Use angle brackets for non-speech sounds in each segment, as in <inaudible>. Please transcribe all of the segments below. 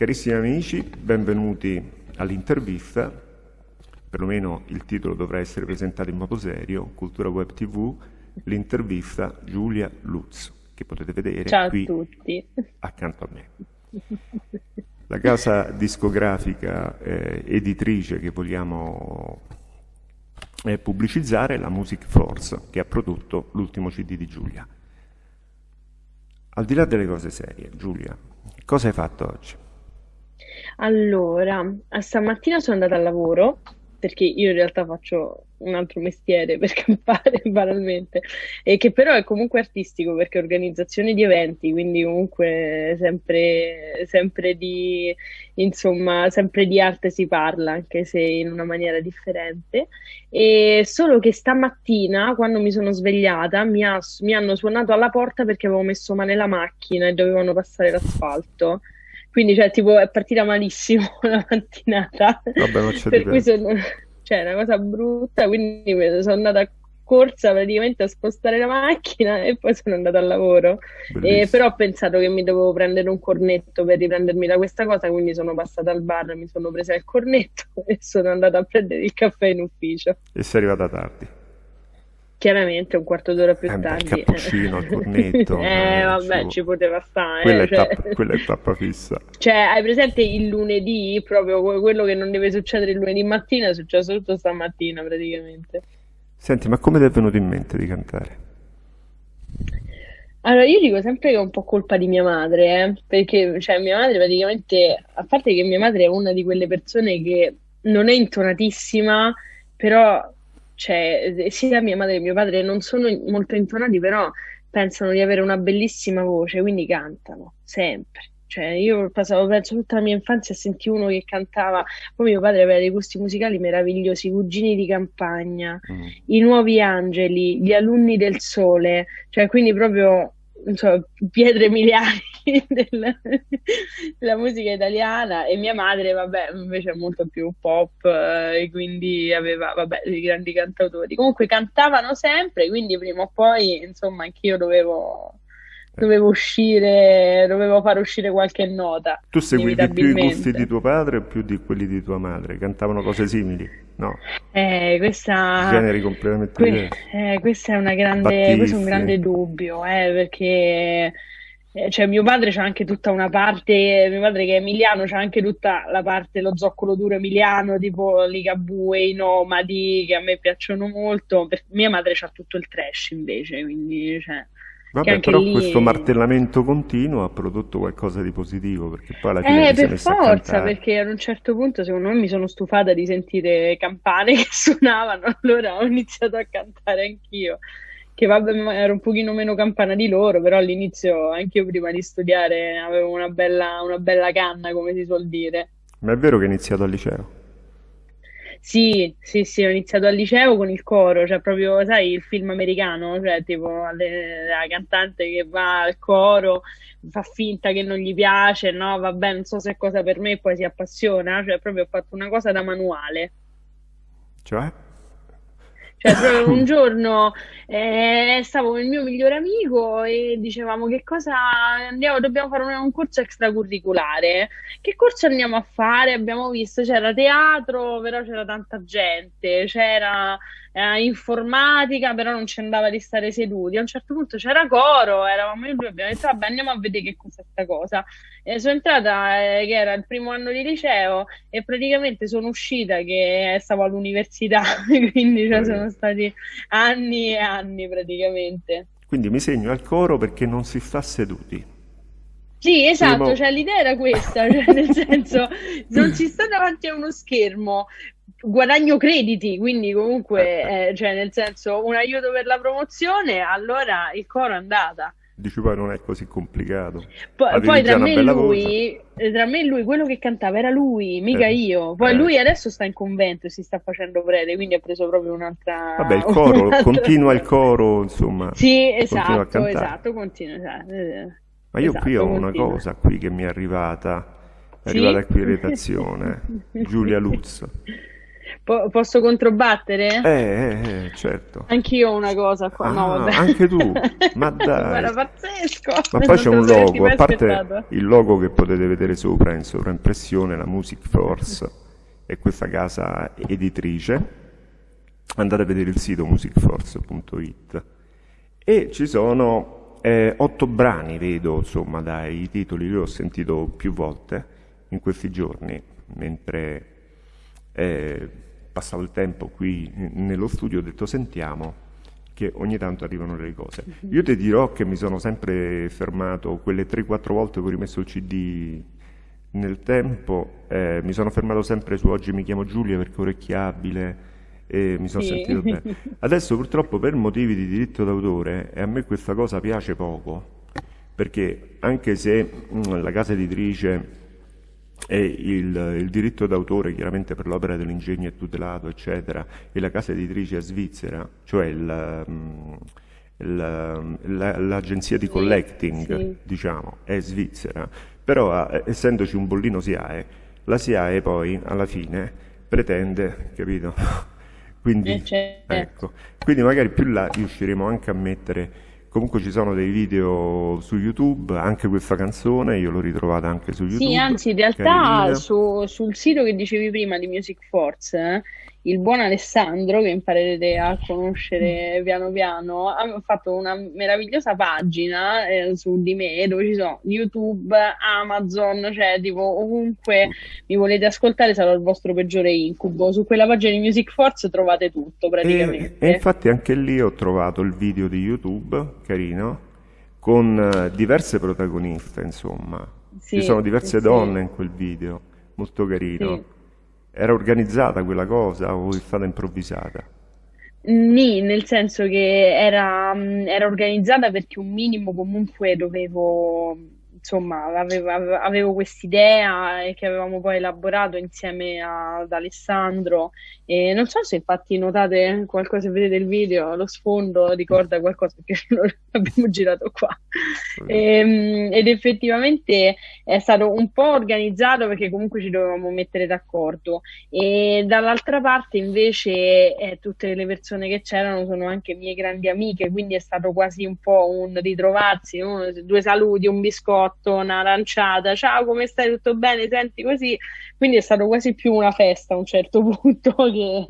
Carissimi amici, benvenuti all'intervista, perlomeno il titolo dovrà essere presentato in modo serio, Cultura Web TV, l'intervista Giulia Lutz, che potete vedere Ciao qui a tutti. accanto a me. La casa discografica eh, editrice che vogliamo eh, pubblicizzare è la Music Force, che ha prodotto l'ultimo CD di Giulia. Al di là delle cose serie, Giulia, cosa hai fatto oggi? Allora, stamattina sono andata al lavoro perché io in realtà faccio un altro mestiere <laughs> per campare banalmente e che però è comunque artistico perché è organizzazione di eventi, quindi comunque sempre, sempre di, insomma, sempre di arte si parla, anche se in una maniera differente. E solo che stamattina, quando mi sono svegliata, mi, ha- mi hanno suonato alla porta perché avevo messo male la macchina e dovevano passare l'asfalto. Quindi, cioè, tipo, è partita malissimo <laughs> la mattinata. Vabbè, non c'è Per cui sono, cioè, è una cosa brutta, quindi sono andata a corsa praticamente a spostare la macchina e poi sono andata al lavoro. E Bellissimo. però ho pensato che mi dovevo prendere un cornetto per riprendermi da questa cosa, quindi sono passata al bar, mi sono presa il cornetto <laughs> e sono andata a prendere il caffè in ufficio. E sei arrivata tardi. Chiaramente un quarto d'ora più Eh beh, il tardi. cappuccino, il cornetto, <laughs> Eh, eh, vabbè, ci- poteva stare, Quella eh, è cioè... tappa, quella è tappa fissa. <laughs> Cioè, hai presente il lunedì, proprio que- quello che non deve succedere il lunedì mattina, è successo tutto stamattina praticamente. Senti, ma come ti è venuto in mente di cantare? Allora, io dico sempre che è un po' colpa di mia madre, eh, perché cioè, mia madre praticamente, a parte che mia madre è una di quelle persone che non è intonatissima, però cioè, sia mia madre che mio padre non sono molto intonati, però pensano di avere una bellissima voce, quindi cantano sempre. Cioè, io passavo, penso, tutta la mia infanzia a sentire uno che cantava, poi mio padre aveva dei gusti musicali meravigliosi, i Cugini di campagna, Mm. i Nuovi Angeli, gli Alunni del Sole, cioè quindi proprio, non so, pietre miliari <laughs> del- della musica italiana e mia madre, vabbè, invece è molto più pop eh, e quindi aveva, vabbè, dei grandi cantautori. Comunque cantavano sempre, quindi prima o poi, insomma, anch'io dovevo, dovevo uscire, dovevo far uscire qualche nota, Tu seguivi più i gusti di tuo padre o più di quelli di tua madre? Cantavano cose simili? No, Eh, questa, generi completamente que- eh, questa è una grande, questo è un grande dubbio, eh, perché cioè, mio padre c'ha anche tutta una parte, mio padre che è emiliano, c'ha anche tutta la parte, lo zoccolo duro emiliano, tipo Ligabue, i Nomadi, che a me piacciono molto. Per- mia madre c'ha tutto il trash invece, quindi cioè, Vabbè, però questo lì... martellamento continuo ha prodotto qualcosa di positivo, perché poi alla fine Eh, ti sei per forza, perché ad un certo punto secondo me mi sono stufata di sentire campane <laughs> che suonavano, allora ho iniziato a cantare anch'io. Che vabbè, ero un pochino meno campana di loro, però all'inizio anch'io prima di studiare avevo una bella, una bella canna, come si suol dire. Ma è vero che hai iniziato al liceo? Sì, sì, sì, ho iniziato al liceo con il coro, cioè proprio, sai, il film americano, cioè tipo le- la cantante che va al coro, fa finta che non gli piace, no, vabbè, non so se è cosa per me, poi si appassiona, cioè proprio ho fatto una cosa da manuale. Cioè? Cioè, proprio <laughs> un giorno eh, stavo con il mio migliore amico e dicevamo che cosa andiamo, dobbiamo fare un, un corso extracurriculare. Che corso andiamo a fare? Abbiamo visto, c'era teatro, però c'era tanta gente, c'era eh, informatica, però non ci andava di stare seduti. A un certo punto c'era coro, eravamo io e lui, abbiamo detto, vabbè, andiamo a vedere che cos'è sta cosa. E sono entrata, eh, che era il primo anno di liceo, e praticamente sono uscita che stavo all'università, <laughs> quindi cioè, sono stati anni e anni praticamente. Quindi mi segno al coro perché non si sta seduti. Sì, esatto, cioè l'idea era questa, <laughs> cioè nel senso non si sta davanti a uno schermo, guadagno crediti, quindi comunque, eh, cioè nel senso un aiuto per la promozione, allora il coro è andata. Dici poi non è così complicato. Poi, Avevi poi tra una me e lui, eh, tra me e lui, quello che cantava era lui, mica Eh, io. Poi eh. lui adesso sta in convento e si sta facendo prete, quindi ha preso proprio un'altra... Vabbè, il <laughs> coro, un'altra- continua il <laughs> coro, insomma, Sì, continua a esatto, cantare. esatto, continua, esatto. eh, Ma io esatto, qui ho una continua. cosa qui che mi è arrivata, è Sì? arrivata qui in <laughs> redazione, Giulia Lutz. Po- posso controbattere? Eh, eh, eh, certo. Anch'io ho una cosa qua. no, Ah, vabbè. anche tu? Ma <laughs> dai. Guarda, pazzesco. Ma poi c'è un logo, a parte aspettato. il logo che potete vedere sopra in sovraimpressione, la Music Force è questa casa editrice. Andate a vedere il sito musicforce.it e ci sono eh, otto brani, vedo insomma dai titoli, li ho sentito più volte in questi giorni mentre eh, passavo il tempo qui nello studio, ho detto sentiamo che ogni tanto arrivano delle cose. Io ti dirò che mi sono sempre fermato quelle 3-4 volte che ho rimesso il CD nel tempo, eh, mi sono fermato sempre su Oggi mi chiamo Giulia perché è orecchiabile e mi sono Sì. sentito bene. <laughs> Adesso purtroppo per motivi di diritto d'autore, e a me questa cosa piace poco, perché anche se mm, la casa editrice e il, il diritto d'autore chiaramente per l'opera dell'ingegno è tutelato, eccetera, e la casa editrice è svizzera, cioè il, mm, il- la- l'agenzia di collecting, sì. diciamo, è svizzera, però eh, essendoci un bollino SIAE, la SIAE poi alla fine pretende, capito? <laughs> Quindi, Eh, certo. ecco, quindi magari più là riusciremo anche a mettere Comunque ci sono dei video su YouTube, anche questa canzone, io l'ho ritrovata anche su YouTube. Sì, anzi, in realtà su- sul sito che dicevi prima di Music Force, eh, il buon Alessandro, che imparerete a conoscere piano piano, ha fatto una meravigliosa pagina eh, su di me dove ci sono YouTube, Amazon, cioè tipo ovunque mi volete ascoltare sarò il vostro peggiore incubo. Su quella pagina di Music Force trovate tutto E, praticamente. e infatti anche lì ho trovato il video di YouTube, carino, con eh, diverse protagoniste, insomma. Ci Sì, sono diverse sì, donne in quel video, molto carino. sì. Era organizzata quella cosa o è stata improvvisata? Nì, nel senso che era, mh, era organizzata perché un minimo comunque dovevo, insomma, avevo, avevo quest'idea e che avevamo poi elaborato insieme ad Alessandro e non so se infatti notate qualcosa, se vedete il video, lo sfondo ricorda qualcosa perché <laughs> lo abbiamo girato qua. Ehm, ed effettivamente è stato un po' organizzato perché comunque ci dovevamo mettere d'accordo. E dall'altra parte invece eh, tutte le persone che c'erano sono anche mie grandi amiche, quindi è stato quasi un po' un ritrovarsi, no? Due saluti, un biscotto, un'aranciata, ciao, come stai? Tutto bene? Senti così. Quindi è stato quasi più una festa a un certo <laughs> punto che,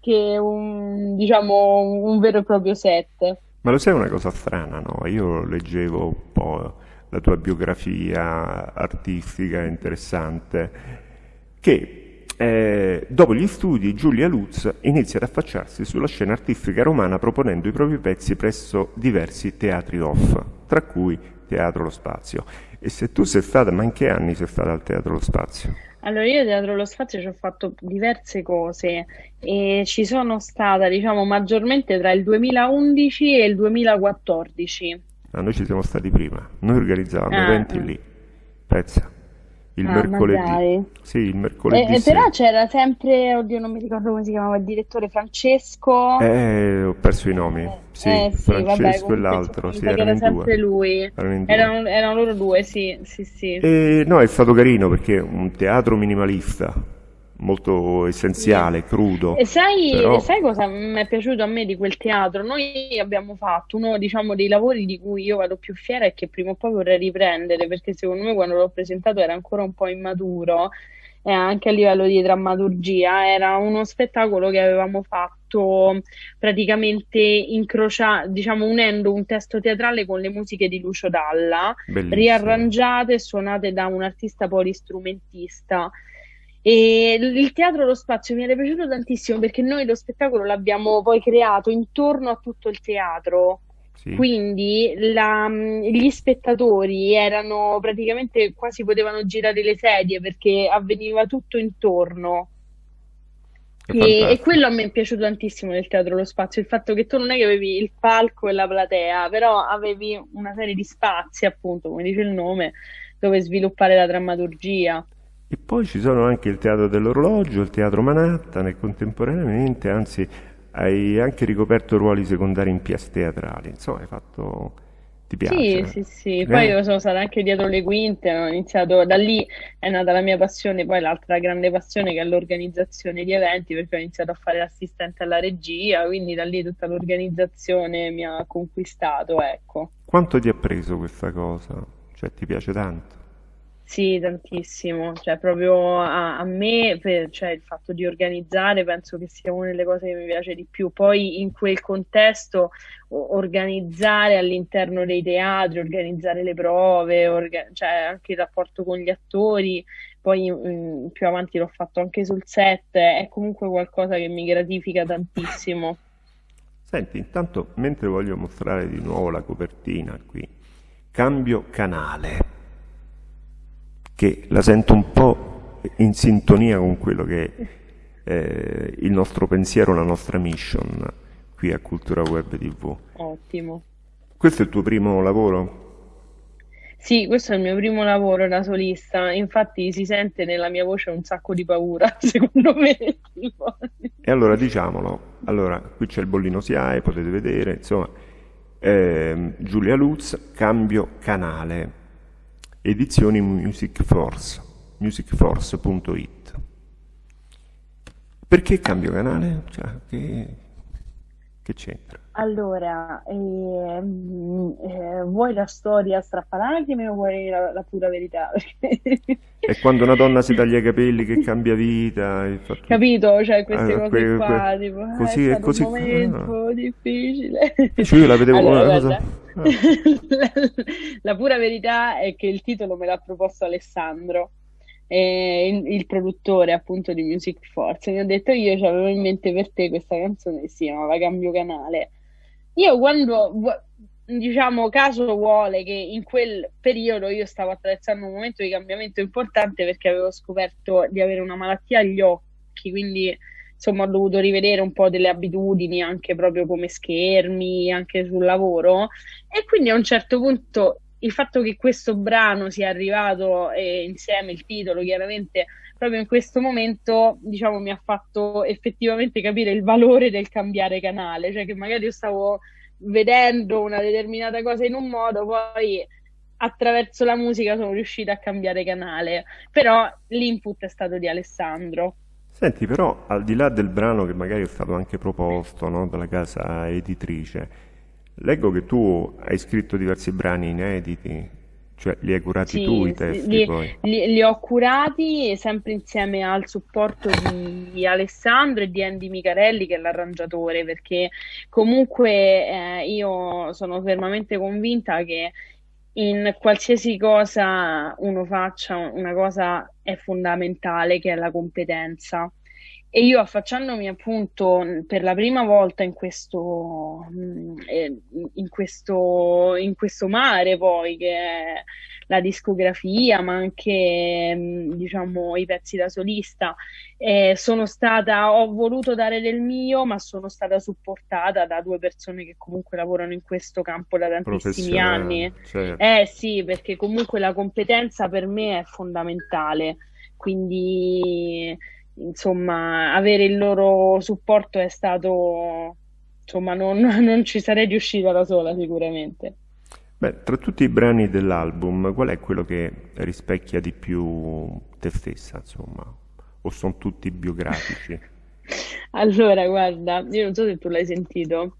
che un, diciamo, un vero e proprio set. Ma lo sai una cosa strana, no? Io leggevo un po' la tua biografia artistica interessante, che eh, dopo gli studi Giulia Lutz inizia ad affacciarsi sulla scena artistica romana proponendo i propri pezzi presso diversi teatri off, tra cui Teatro Lo Spazio. E se tu sei stata, ma in che anni sei stata al Teatro Lo Spazio? Allora, io Teatro Lo Spazio ci ho fatto diverse cose e ci sono stata, diciamo, maggiormente tra il 2011 e il 2014. Ah, noi ci siamo stati prima, noi organizzavamo Ah, eventi lì, pensa, il Ah, mercoledì. Sì, il E, mercoledì e sera. però c'era sempre, oddio, non mi ricordo come si chiamava, il direttore Francesco. Eh, ho perso i nomi. Sì, Eh, sì, vabbè, Francesco e comunque, l'altro, sì, erano era sempre due. lui. Erano. Erano, erano loro due, sì, sì, sì. E no, è stato carino perché è un teatro minimalista, molto essenziale, crudo. E sai, però- sai cosa mi è piaciuto a me di quel teatro? Noi abbiamo fatto uno, diciamo, dei lavori di cui io vado più fiera e che prima o poi vorrei riprendere, perché secondo me quando l'ho presentato era ancora un po' immaturo, eh, anche a livello di drammaturgia. Era uno spettacolo che avevamo fatto praticamente incrocia, diciamo, unendo un testo teatrale con le musiche di Lucio Dalla Bellissimo. riarrangiate e suonate da un artista polistrumentista. E il teatro Lo Spazio mi era piaciuto tantissimo perché noi lo spettacolo l'abbiamo poi creato intorno a tutto il teatro. Sì. Quindi la- gli spettatori erano praticamente quasi potevano girare le sedie perché avveniva tutto intorno. E, e quello a me è piaciuto tantissimo del teatro Lo Spazio, il fatto che tu non è che avevi il palco e la platea, però avevi una serie di spazi, appunto, come dice il nome, dove sviluppare la drammaturgia. E poi ci sono anche il Teatro dell'Orologio, il Teatro Manhattan e contemporaneamente, anzi, hai anche ricoperto ruoli secondari in pièce teatrali. Insomma, hai fatto Ti Sì, piace? sì, sì. Poi Eh? io sono stata anche dietro le quinte, ho iniziato da lì, è nata la mia passione, poi l'altra grande passione che è l'organizzazione di eventi, perché ho iniziato a fare l'assistente alla regia, quindi da lì tutta l'organizzazione mi ha conquistato, ecco. Quanto ti ha preso questa cosa? Cioè, ti piace tanto? Sì, tantissimo, cioè proprio a, a me, per- cioè il fatto di organizzare penso che sia una delle cose che mi piace di più. Poi in quel contesto organizzare all'interno dei teatri, organizzare le prove, orga- cioè anche il rapporto con gli attori, poi mm, più avanti l'ho fatto anche sul set, è comunque qualcosa che mi gratifica tantissimo. Senti, intanto, mentre voglio mostrare di nuovo la copertina qui, cambio canale, che la sento un po' in sintonia con quello che è eh, il nostro pensiero, la nostra mission qui a Cultura Web TV. Ottimo. Questo è il tuo primo lavoro? Sì, questo è il mio primo lavoro da solista, infatti si sente nella mia voce un sacco di paura, <laughs> secondo me. E allora diciamolo, allora qui c'è il bollino SIAE, potete vedere, insomma, ehm, Giulia Lutz, cambio canale, edizioni Music Force, musicforce.it. Perché cambio canale? Cioè, che, che c'entra? Allora, ehm, eh, vuoi la storia strappalacrime o vuoi la, la pura verità? È <laughs> quando una donna si <laughs> taglia i capelli che cambia vita, tutto. Capito? Cioè, queste Ah, cose que- que- qua, tipo, "Ah, è così, è stato un così. ah. momento difficile. Cioè, io la vedevo Allora, una cosa. ah. la, <laughs> la pura verità è che il titolo me l'ha proposto Alessandro, eh, il, il produttore appunto di Music Force. Mi ha detto io avevo in mente per te questa canzone si chiamava Cambio Canale. Io quando, diciamo, caso vuole che in quel periodo io stavo attraversando un momento di cambiamento importante perché avevo scoperto di avere una malattia agli occhi, quindi insomma ho dovuto rivedere un po' delle abitudini anche proprio come schermi, anche sul lavoro e quindi a un certo punto il fatto che questo brano sia arrivato e insieme il titolo chiaramente proprio in questo momento, diciamo, mi ha fatto effettivamente capire il valore del cambiare canale, cioè che magari io stavo vedendo una determinata cosa in un modo, poi attraverso la musica sono riuscita a cambiare canale, però l'input è stato di Alessandro. Senti, però, al di là del brano che magari è stato anche proposto, no, dalla casa editrice, leggo che tu hai scritto diversi brani inediti, cioè li hai curati tu i Sì, sì, testi li, poi. li- li ho curati sempre insieme al supporto di Alessandro e di Andy Micarelli, che è l'arrangiatore, perché comunque eh, io sono fermamente convinta che in qualsiasi cosa uno faccia, una cosa è fondamentale, che è la competenza. E io affacciandomi appunto per la prima volta in questo, mm, eh, in questo, in questo mare poi che è la discografia, ma anche mm, diciamo i pezzi da solista, eh, sono stata, ho voluto dare del mio, ma sono stata supportata da due persone che comunque lavorano in questo campo da tantissimi anni. certo. Eh sì, perché comunque la competenza per me è fondamentale, quindi insomma avere il loro supporto è stato, insomma non, <laughs> non ci sarei riuscita da sola sicuramente. Beh, tra tutti i brani dell'album, qual è quello che rispecchia di più te stessa, insomma? O sono tutti biografici? <laughs> Allora, guarda, io non so se tu l'hai sentito,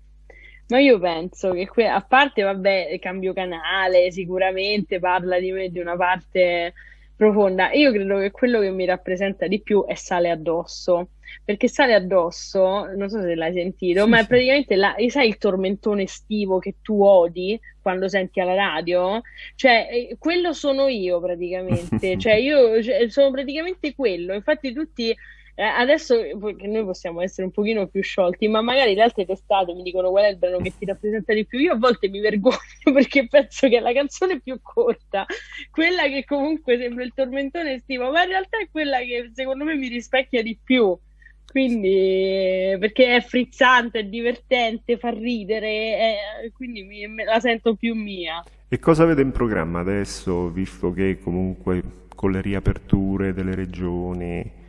ma io penso che que- a parte, vabbè, cambio canale, sicuramente parla di me di una parte profonda. Io credo che quello che mi rappresenta di più è Sale addosso, perché Sale addosso, non so se l'hai sentito, Sì, ma è praticamente la, sai il tormentone estivo che tu odi quando senti alla radio? Cioè, eh, quello sono io praticamente, <laughs> cioè io cioè, sono praticamente quello. Infatti tutti eh, adesso noi possiamo essere un pochino più sciolti, ma magari le altre testate mi dicono qual è il brano che ti rappresenta di più. Io a volte mi vergogno <laughs> perché penso che è la canzone più corta, quella che comunque sembra il tormentone estivo, ma in realtà è quella che secondo me mi rispecchia di più. Quindi, eh, perché è frizzante, è divertente, fa ridere, eh, quindi mi- me la sento più mia. E cosa avete in programma adesso, visto che comunque con le riaperture delle regioni,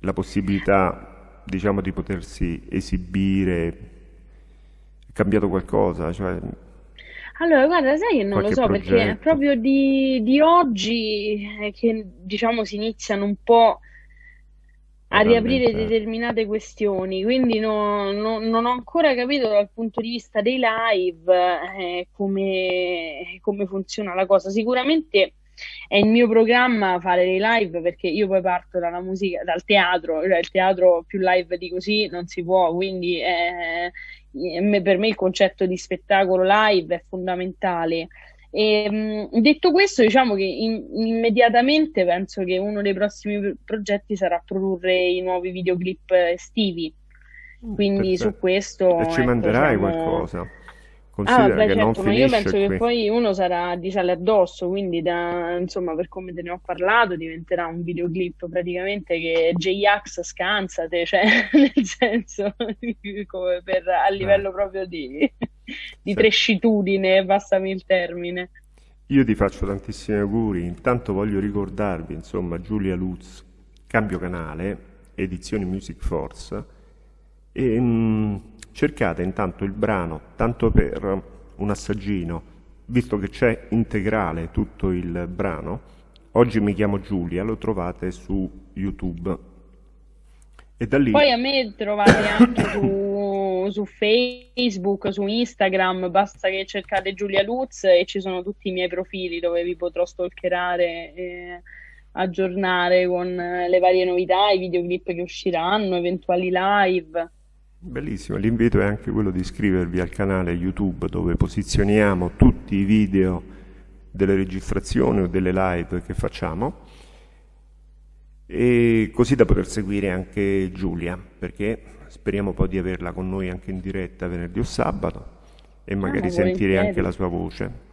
la possibilità, diciamo, di potersi esibire, è cambiato qualcosa? Cioè, Allora, guarda, sai che non lo so perché è progetto. proprio di, di oggi che diciamo si iniziano un po' a riaprire determinate questioni, quindi no- no- non ho ancora capito dal punto di vista dei live eh, come, come funziona la cosa. Sicuramente è il mio programma fare dei live perché io poi parto dalla musica, dal teatro, cioè il teatro più live di così non si può, quindi eh, me- per me il concetto di spettacolo live è fondamentale. E, mh, detto questo, diciamo che in- immediatamente penso che uno dei prossimi pro- progetti sarà produrre i nuovi videoclip estivi. Mm, Quindi su Perfetto. E questo, ci ecco, manderai siamo. qualcosa. Ah, Considera vabbè, che non certo, ma io finisce penso che qui. poi uno sarà di sale addosso, quindi da, insomma, per come te ne ho parlato, diventerà un videoclip praticamente che J-Ax scansate, cioè <laughs> nel senso, <laughs> come per, a Dai, livello proprio di, <laughs> di se- trescitudine, passami il termine. io ti faccio tantissimi auguri. Intanto voglio ricordarvi, insomma, Giulia Luz, cambio canale, edizioni Music Force, e mm, cercate intanto il brano, tanto per un assaggino, visto che c'è integrale tutto il brano. Oggi mi chiamo Giulia, lo trovate su YouTube. E da lì Poi a me trovate anche su, su Facebook, su Instagram, basta che cercate Giulia Luz e ci sono tutti i miei profili dove vi potrò stalkerare e aggiornare con le varie novità, i videoclip che usciranno, eventuali live. Bellissimo, l'invito è anche quello di iscrivervi al canale YouTube dove posizioniamo tutti i video delle registrazioni o delle live che facciamo e così da poter seguire anche Giulia, perché speriamo poi di averla con noi anche in diretta venerdì o sabato e Ah, ma magari sentire anche la sua voce.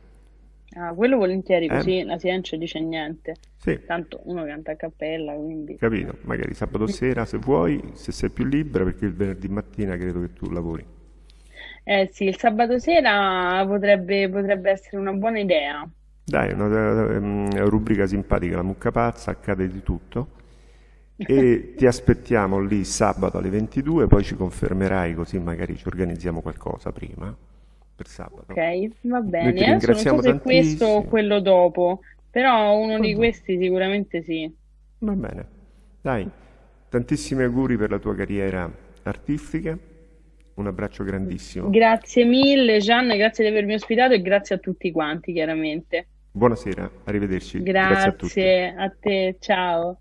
Ah, quello volentieri, Eh? così la Silencio dice niente. Sì, Tanto uno canta a cappella, quindi... capito, magari sabato sera se vuoi, se sei più libera, perché il venerdì mattina credo che tu lavori. Eh sì, il sabato sera potrebbe, potrebbe essere una buona idea. Dai, una ehm, rubrica simpatica, la mucca pazza, accade di tutto. <laughs> E ti aspettiamo lì sabato alle 22, poi ci confermerai così magari ci organizziamo qualcosa prima per sabato. Ok, va Noi bene. Adesso non so ringraziamo se questo o tantissimo. quello dopo, però uno di questi sicuramente sì. va bene. Dai, tantissimi auguri per la tua carriera artistica. Un abbraccio grandissimo. Grazie mille, Gian, grazie di avermi ospitato e grazie a tutti quanti, chiaramente. Buonasera, arrivederci. Grazie a tutti. Grazie a te, ciao.